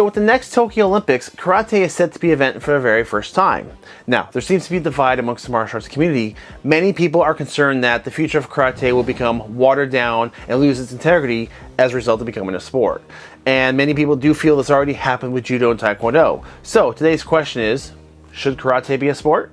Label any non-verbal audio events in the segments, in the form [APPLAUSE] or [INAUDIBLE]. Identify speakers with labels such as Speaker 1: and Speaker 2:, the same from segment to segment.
Speaker 1: So with the next Tokyo Olympics, karate is set to be an event for the very first time. Now, there seems to be a divide amongst the martial arts community. Many people are concerned that the future of karate will become watered down and lose its integrity as a result of becoming a sport. And many people do feel this already happened with judo and taekwondo. So today's question is, should karate be a sport?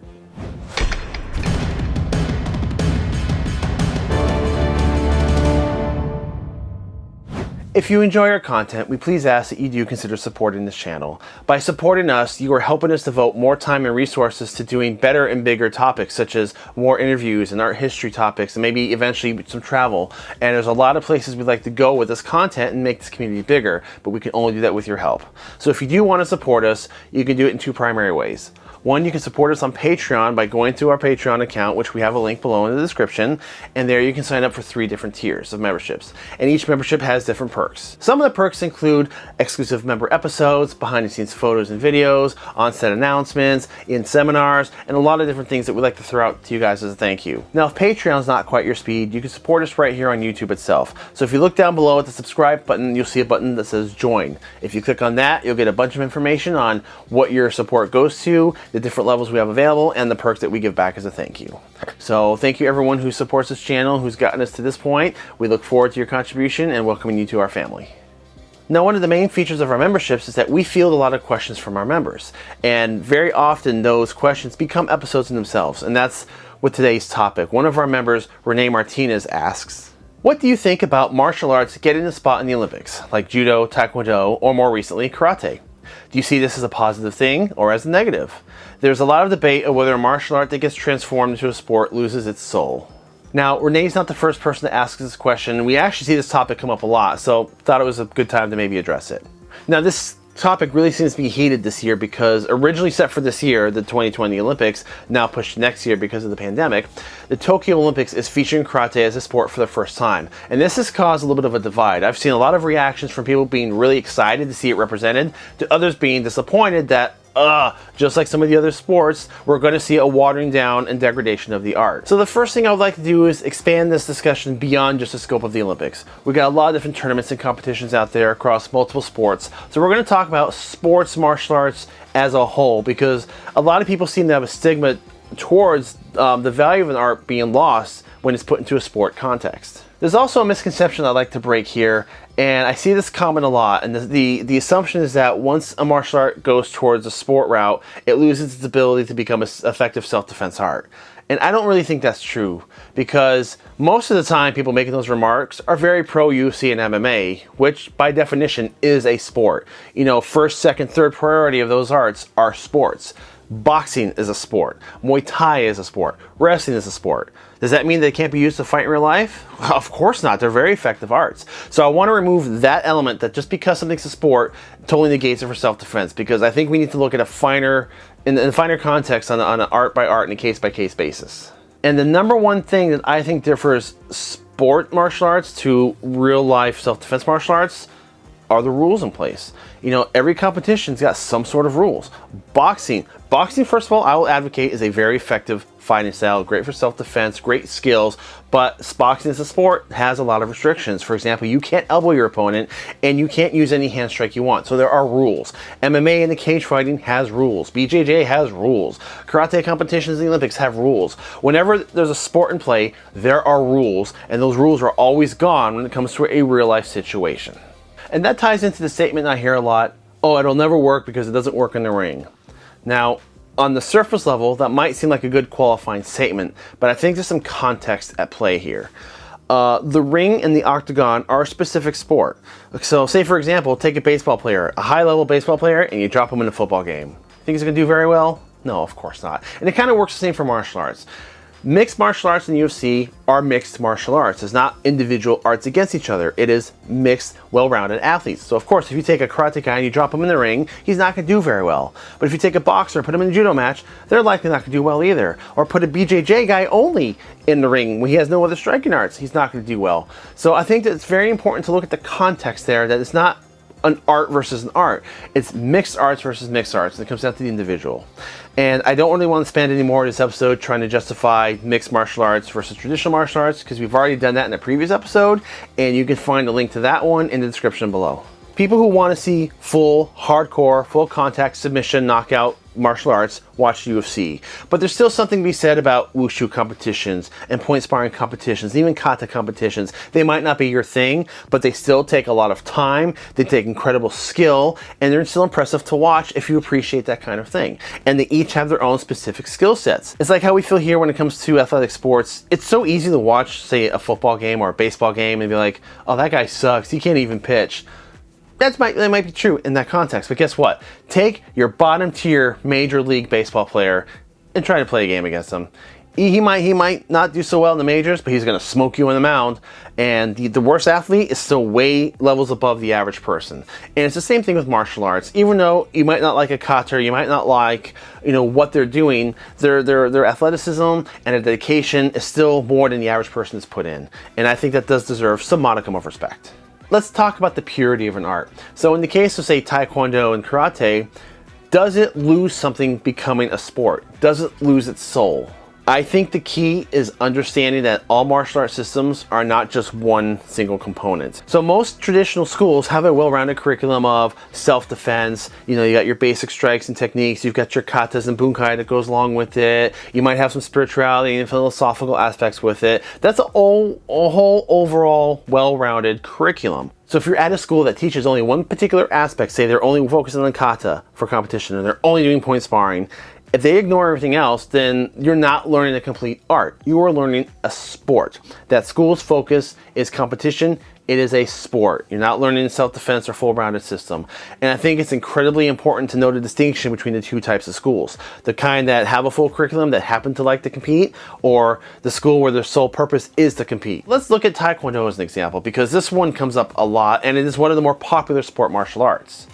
Speaker 1: If you enjoy our content, we please ask that you do consider supporting this channel. By supporting us, you are helping us devote more time and resources to doing better and bigger topics such as more interviews and art history topics and maybe eventually some travel. And there's a lot of places we'd like to go with this content and make this community bigger, but we can only do that with your help. So if you do want to support us, you can do it in two primary ways. One, you can support us on Patreon by going to our Patreon account, which we have a link below in the description, and there you can sign up for three different tiers of memberships. And each membership has different perks. Some of the perks include exclusive member episodes, behind the scenes photos and videos, on-set announcements, in seminars, and a lot of different things that we'd like to throw out to you guys as a thank you. Now, if Patreon's not quite your speed, you can support us right here on YouTube itself. So if you look down below at the subscribe button, you'll see a button that says join. If you click on that, you'll get a bunch of information on what your support goes to, the different levels we have available, and the perks that we give back as a thank you. So thank you everyone who supports this channel, who's gotten us to this point. We look forward to your contribution and welcoming you to our family. Now, one of the main features of our memberships is that we field a lot of questions from our members. And very often those questions become episodes in themselves. And that's with today's topic. One of our members, Renee Martinez, asks, what do you think about martial arts getting a spot in the Olympics, like judo, taekwondo, or more recently, karate? Do you see this as a positive thing or as a negative? There's a lot of debate of whether a martial art that gets transformed into a sport loses its soul. Now, Renee's not the first person to ask this question. And we actually see this topic come up a lot, so thought it was a good time to maybe address it. Now, this topic really seems to be heated this year because originally set for this year, the 2020 Olympics, now pushed next year because of the pandemic, the Tokyo Olympics is featuring karate as a sport for the first time. And this has caused a little bit of a divide. I've seen a lot of reactions from people being really excited to see it represented, to others being disappointed that uh, just like some of the other sports, we're to see a watering down and degradation of the art. So the first thing I would like to do is expand this discussion beyond just the scope of the Olympics. We got a lot of different tournaments and competitions out there across multiple sports. So we're to talk about sports martial arts as a whole because a lot of people seem to have a stigma towards um, the value of an art being lost when it's put into a sport context. There's also a misconception I'd like to break here, and I see this common a lot, and the, the, the, assumption is that once a martial art goes towards a sport route, it loses its ability to become an effective self-defense art. And I don't really think that's true, because most of the time people making those remarks are very pro-UFC and MMA, which by definition is a sport. You know, first, second, third priority of those arts are sports. Boxing is a sport. Muay Thai is a sport. Wrestling is a sport. Does that mean they can't be used to fight in real life? [LAUGHS] Of course not. They're very effective arts. So I want to remove that element that just because something's a sport totally negates it for self-defense because I think we need to look at a finer, in, a finer context on, on an art by art and a case by case basis. And the number one thing that I think differs sport martial arts to real life self-defense martial arts are the rules in place. You know, every competition's got some sort of rules. Boxing. Boxing, first of all, I will advocate is a very effective fighting style, great for self-defense, great skills, but boxing as a sport has a lot of restrictions. For example, you can't elbow your opponent and you can't use any hand strike you want. So there are rules. MMA and the cage fighting has rules. BJJ has rules. Karate competitions in the Olympics have rules. Whenever there's a sport in play, there are rules, and those rules are always gone when it comes to a real life situation. And that ties into the statement I hear a lot, oh, it'll never work because it doesn't work in the ring. Now, on the surface level, that might seem like a good qualifying statement, but I think there's some context at play here. Uh, the ring and the octagon are a specific sport. So say for example, take a baseball player, a high level baseball player, and you drop him in a football game. Think he's gonna do very well? No, of course not. And it kind of works the same for martial arts. Mixed martial arts and UFC are mixed martial arts. It's not individual arts against each other. It is mixed, well-rounded athletes. So of course, if you take a karate guy and you drop him in the ring, he's not gonna do very well. But if you take a boxer and put him in a judo match, they're likely not gonna do well either. Or put a BJJ guy only in the ring when he has no other striking arts, he's not gonna do well. So I think that it's very important to look at the context there, that it's not an art versus an art. It's mixed arts versus mixed arts, and it comes down to the individual. And I don't really want to spend any more of this episode trying to justify mixed martial arts versus traditional martial arts, because we've already done that in a previous episode, and you can find a link to that one in the description below. People who want to see full, hardcore, full contact submission knockout martial arts watch UFC. But there's still something to be said about wushu competitions and point sparring competitions, even kata competitions. They might not be your thing, but they still take a lot of time, they take incredible skill, and they're still impressive to watch if you appreciate that kind of thing. And they each have their own specific skill sets. It's like how we feel here when it comes to athletic sports. It's so easy to watch, say, a football game or a baseball game and be like, oh, that guy sucks, he can't even pitch that's might, that might be true in that context, but guess what? Take your bottom tier major league baseball player and try to play a game against him. He, might he might not do so well in the majors, but he's going to smoke you in the mound. And the, the worst athlete is still way levels above the average person. And it's the same thing with martial arts. Even though you might not like a kata, you might not like you know what they're doing, their their their athleticism and their dedication is still more than the average person has put in. And I think that does deserve some modicum of respect. Let's talk about the purity of an art. So in the case of say Taekwondo and Karate, does it lose something becoming a sport? Does it lose its soul? I think the key is understanding that all martial arts systems are not just one single component. So most traditional schools have a well-rounded curriculum of self-defense. You know, you got your basic strikes and techniques, you've got your katas and bunkai that goes along with it. You might have some spirituality and philosophical aspects with it. That's a whole, a whole overall well-rounded curriculum. So if you're at a school that teaches only one particular aspect, say they're only focusing on kata for competition and they're only doing point sparring, if they ignore everything else, then you're not learning a complete art. You are learning a sport. That school's focus is competition. It is a sport. You're not learning self-defense or full-rounded system. And I think it's incredibly important to know the distinction between the two types of schools. The kind that have a full curriculum that happen to like to compete, or the school where their sole purpose is to compete. Let's look at Taekwondo as an example, because this one comes up a lot, and it is one of the more popular sport martial arts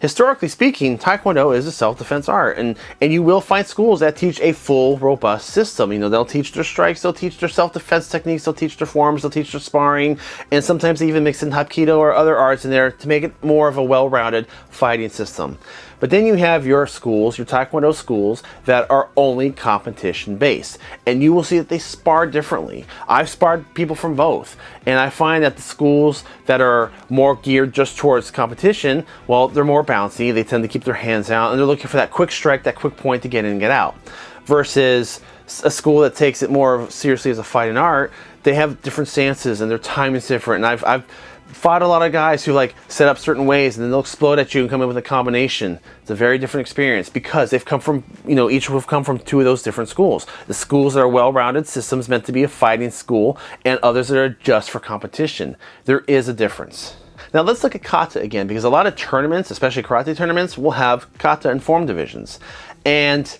Speaker 1: historically speaking, Taekwondo is a self-defense art, and and you will find schools that teach a full, robust system. You know, they'll teach their strikes, they'll teach their self-defense techniques, they'll teach their forms, they'll teach their sparring, and sometimes they even mix in Hapkido or other arts in there to make it more of a well-rounded fighting system. But then you have your schools, your Taekwondo schools, that are only competition based. And you will see that they spar differently. I've sparred people from both. And I find that the schools that are more geared just towards competition, well, they're more bouncy. They tend to keep their hands out and they're looking for that quick strike, that quick point to get in and get out. Versus a school that takes it more seriously as a fighting art, they have different stances and their time is different. And I've, I've fought a lot of guys who like set up certain ways and then they'll explode at you and come in with a combination. It's a very different experience because they've come from, you know, each have come from two of those different schools. The schools that are well-rounded systems meant to be a fighting school and others that are just for competition. There is a difference. Now let's look at kata again because a lot of tournaments, especially karate tournaments, will have kata and form divisions. And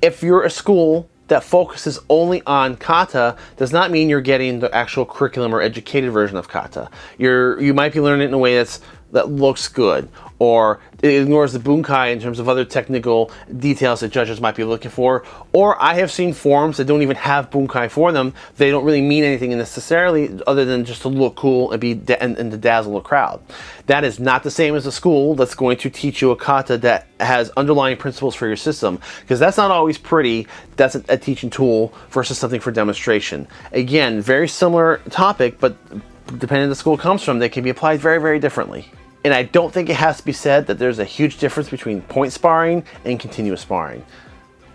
Speaker 1: if you're a school that focuses only on kata does not mean you're getting the actual curriculum or educated version of kata. You're you might be learning it in a way that's that looks good or it ignores the bunkai in terms of other technical details that judges might be looking for. Or I have seen forms that don't even have bunkai for them. They don't really mean anything necessarily other than just to look cool and be and, and to dazzle a crowd. That is not the same as a school that's going to teach you a kata that has underlying principles for your system because that's not always pretty. That's a, a teaching tool versus something for demonstration. Again, very similar topic, but depending on the school comes from, they can be applied very, very differently. And I don't think it has to be said that there's a huge difference between point sparring and continuous sparring.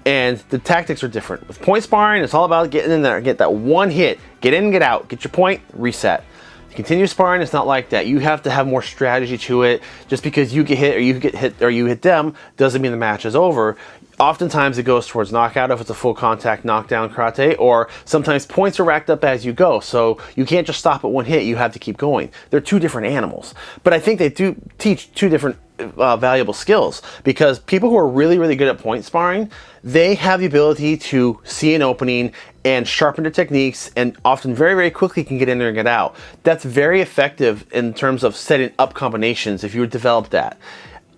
Speaker 1: And the tactics are different. With point sparring, it's all about getting in there, get that one hit, get in, get out, get your point, reset. Continuous sparring it's not like that. You have to have more strategy to it. Just because you get hit or you get hit or you hit them doesn't mean the match is over. Oftentimes it goes towards knockout if it's a full contact knockdown karate, or sometimes points are racked up as you go, so you can't just stop at one hit, you have to keep going. They're two different animals. But I think they do teach two different uh, valuable skills because people who are really, really good at point sparring, they have the ability to see an opening and sharpen their techniques and often very, very quickly can get in there and get out. That's very effective in terms of setting up combinations if you develop that.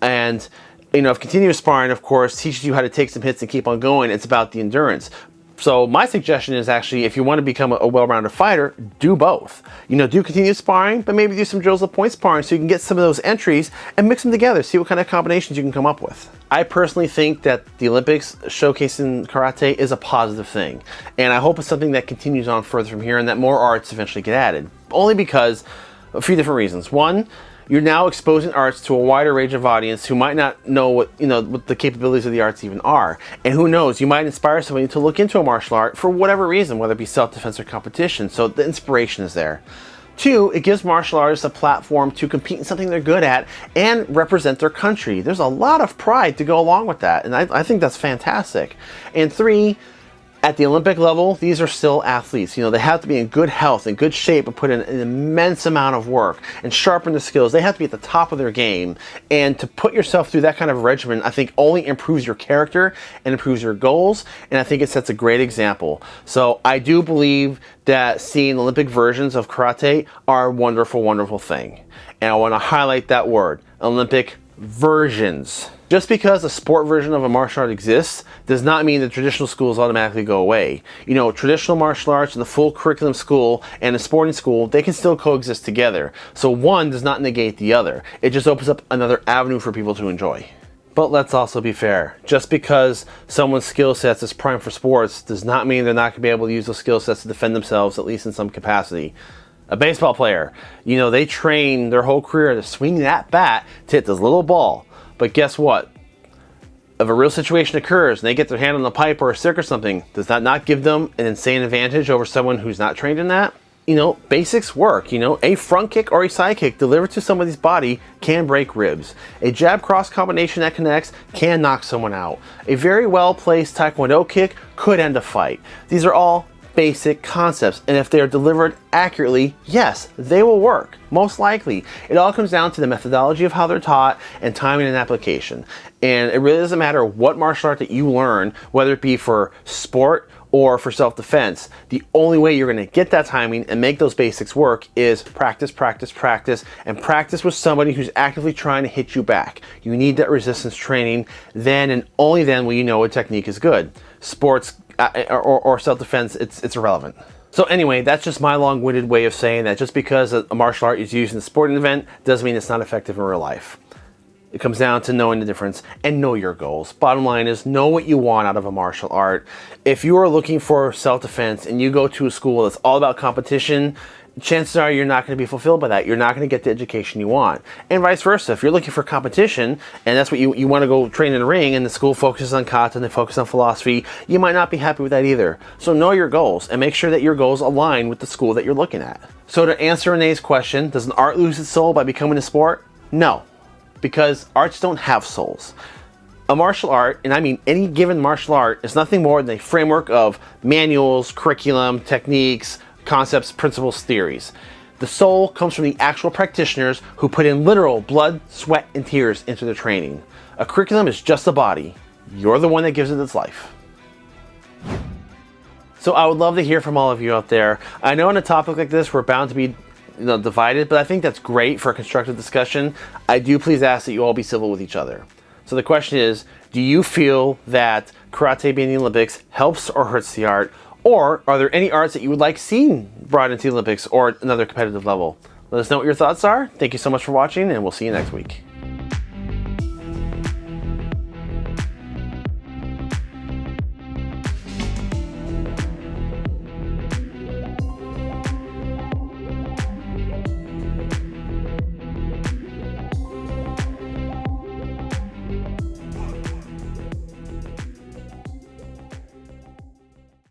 Speaker 1: And you know, if continuous sparring, of course, teaches you how to take some hits and keep on going, it's about the endurance. So my suggestion is actually, if you want to become a, well-rounded fighter, do both. You know, do continuous sparring, but maybe do some drills of point sparring so you can get some of those entries and mix them together, see what kind of combinations you can come up with. I personally think that the Olympics showcasing karate is a positive thing. And I hope it's something that continues on further from here and that more arts eventually get added. Only because, a few different reasons. One, You're now exposing arts to a wider range of audience who might not know what, you know, what the capabilities of the arts even are. And who knows, you might inspire somebody to look into a martial art for whatever reason, whether it be self-defense or competition. So the inspiration is there. Two, it gives martial artists a platform to compete in something they're good at and represent their country. There's a lot of pride to go along with that, and I, I think that's fantastic. And three, at the Olympic level, these are still athletes. You know, they have to be in good health and good shape and put in an immense amount of work and sharpen the skills. They have to be at the top of their game. And to put yourself through that kind of regimen, I think only improves your character and improves your goals. And I think it sets a great example. So I do believe that seeing Olympic versions of karate are a wonderful, wonderful thing. And I want to highlight that word, Olympic versions. Just because a sport version of a martial art exists does not mean that traditional schools automatically go away. You know, traditional martial arts and the full curriculum school and a sporting school, they can still coexist together. So one does not negate the other. It just opens up another avenue for people to enjoy. But let's also be fair. Just because someone's skill sets is prime for sports does not mean they're not going to be able to use those skill sets to defend themselves, at least in some capacity. A baseball player, you know, they train their whole career to swing that bat to hit this little ball. But guess what? If a real situation occurs and they get their hand on the pipe or a stick or something, does that not give them an insane advantage over someone who's not trained in that? You know, basics work. You know, a front kick or a side kick delivered to somebody's body can break ribs. A jab cross combination that connects can knock someone out. A very well placed taekwondo kick could end a fight. These are all basic concepts. And if they are delivered accurately, yes, they will work, most likely. It all comes down to the methodology of how they're taught and timing and application. And it really doesn't matter what martial art that you learn, whether it be for sport or for self-defense, the only way you're gonna get that timing and make those basics work is practice, practice, practice, and practice with somebody who's actively trying to hit you back. You need that resistance training, then and only then will you know a technique is good. Sports Uh, uh, or, or self-defense, it's, it's irrelevant. So anyway, that's just my long-winded way of saying that just because a martial art is used in a sporting event doesn't mean it's not effective in real life. It comes down to knowing the difference and know your goals. Bottom line is know what you want out of a martial art. If you are looking for self-defense and you go to a school that's all about competition, chances are you're not going to be fulfilled by that. You're not going to get the education you want. And vice versa. If you're looking for competition and that's what you, you want to go train in a ring and the school focuses on kata and they focus on philosophy, you might not be happy with that either. So know your goals and make sure that your goals align with the school that you're looking at. So to answer Renee's question, does an art lose its soul by becoming a sport? No, because arts don't have souls. A martial art, and I mean any given martial art, is nothing more than a framework of manuals, curriculum, techniques, concepts, principles, theories. The soul comes from the actual practitioners who put in literal blood, sweat, and tears into their training. A curriculum is just a body. You're the one that gives it its life. So I would love to hear from all of you out there. I know on a topic like this, we're bound to be you know, divided, but I think that's great for a constructive discussion. I do please ask that you all be civil with each other. So the question is, do you feel that karate being in the Olympics helps or hurts the art? Or are there any arts that you would like seen brought into the Olympics or another competitive level? Let us know what your thoughts are. Thank you so much for watching and we'll see you next week.